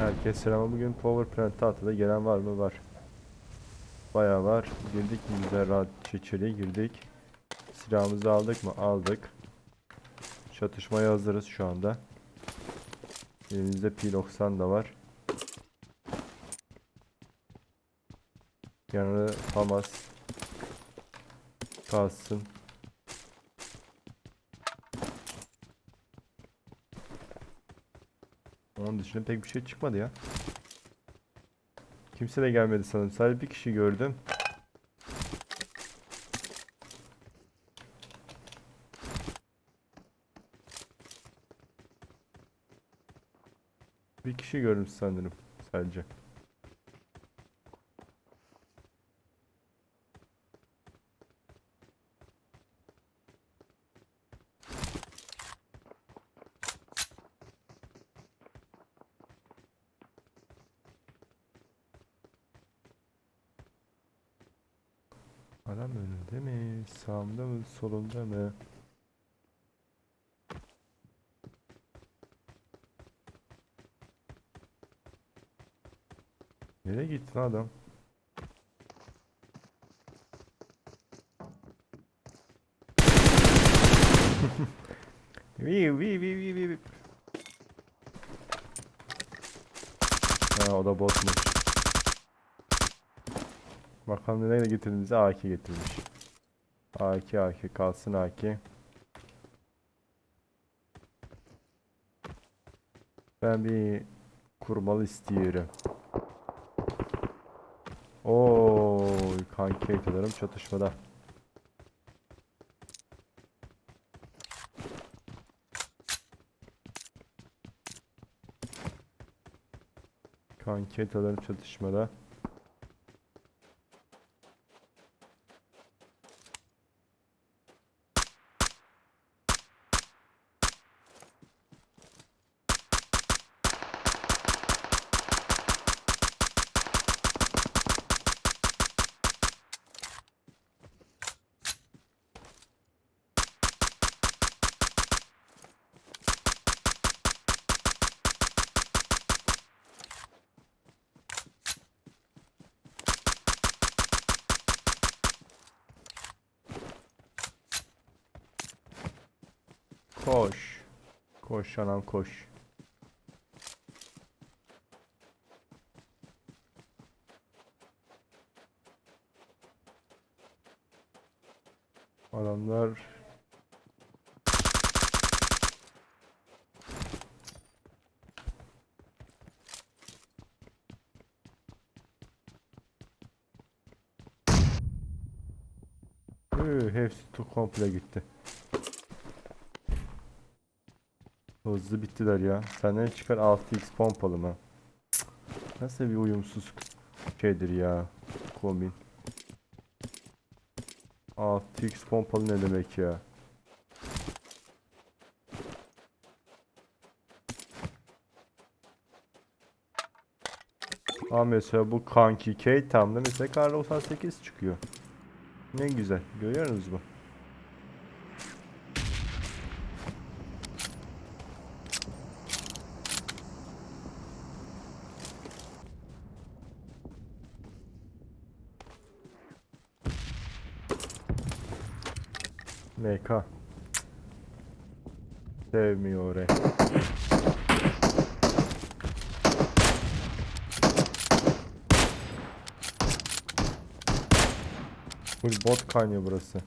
Herkes selam. Bugün Power Plant tahtada gelen var mı? Var. Bayağı var. Girdik mi güzel rahat içeri girdik. Silahımızı aldık mı? Aldık. Çatışmaya hazırız şu anda. Elimizde P90 da var. Yanında Hamas kalsın. Onun dışında pek bir şey çıkmadı ya. Kimse de gelmedi sanırım. Sadece bir kişi gördüm. Bir kişi gördüm sanırım sadece. Adam önünde mi? Sağımda mı? Solumda mı? Nereye gitti adam? Vi vi vi vi. vi. Ha o da botmuş. Bakalım nereye getirdi bize AK getirmiş. AK AK kalsın AK. Ben bir kurmalı istiyorum. Oo, kanki eklerim çatışmada. Kanki eklerim çatışmada. Koş. Koş anam koş. Adamlar hepsi komple gitti. Hızlı bittiler ya. Senden çıkar 6x pompalı mı? Nasıl bir uyumsuz şeydir ya. Kombin. 6x pompalı ne demek ya? Ama mesela bu kanki K tam da mesela kar 98 çıkıyor. Ne güzel. Görüyorsunuz mu? MK. Sevmiyor orayı. Full bot kaynıyor burası.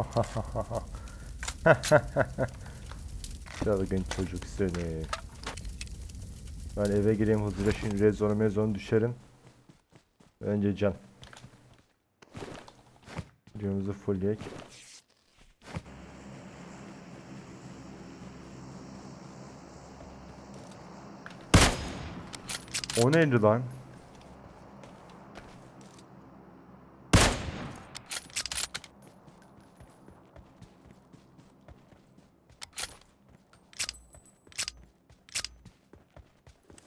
Çılgın çocuk seni. Ben eve gireyim hızlıca şimdi rezonu mezonu düşerim. Önce can. Videomuzu fullleyek. O neydi lan?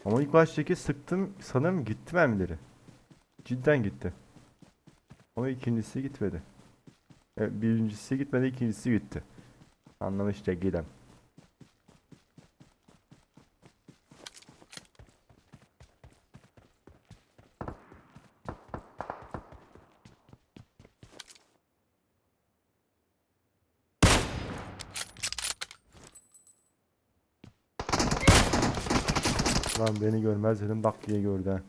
Ama ilk baştaki sıktım sanırım gitti mermileri. Cidden gitti. Ama ikincisi gitmedi. E, birincisi gitmedi, ikincisi gitti. Anlamış değilim. Lan beni görmez dedim bak diye gördü.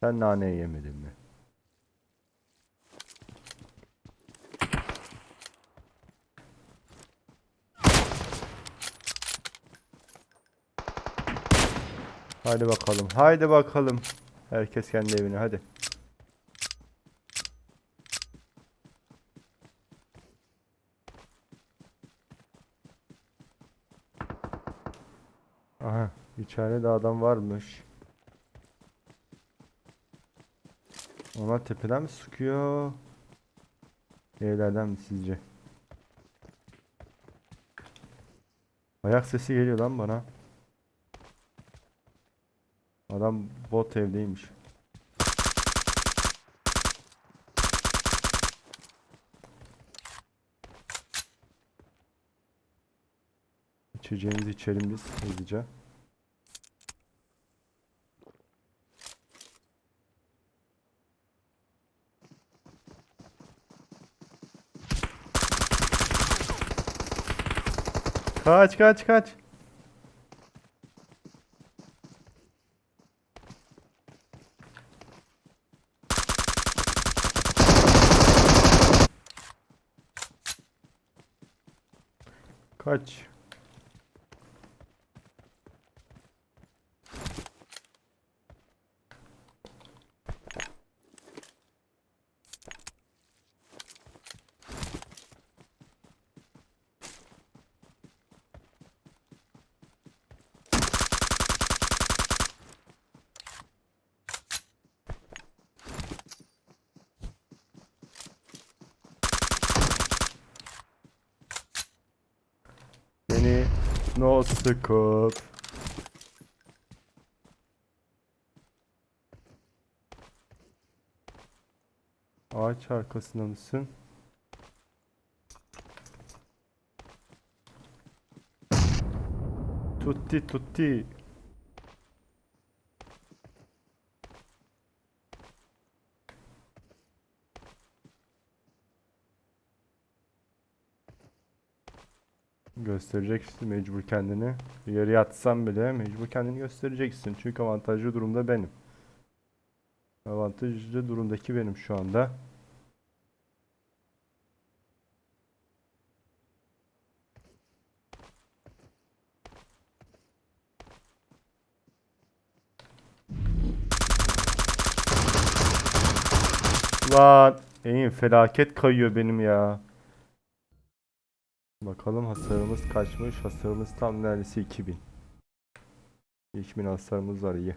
Sen naneyi yemedin mi? Haydi bakalım. Haydi bakalım. Herkes kendi evine hadi. Aha, içeride adam varmış. Onlar tepeden mi sıkıyor? Evlerden mi sizce? Ayak sesi geliyor lan bana. Adam bot evdeymiş. İçeceğimizi içelim biz hızlıca. Kaç kaç kaç. Kaç. Beni no scope. Ağaç arkasında mısın? Tutti tutti. Göstereceksin mecbur kendini. Yere yatsam bile mecbur kendini göstereceksin. Çünkü avantajlı durumda benim. Avantajlı durumdaki benim şu anda. Lan eğim felaket kayıyor benim ya. Bakalım hasarımız kaçmış. Hasarımız tam neredeyse 2000. 2000 hasarımız var iyi.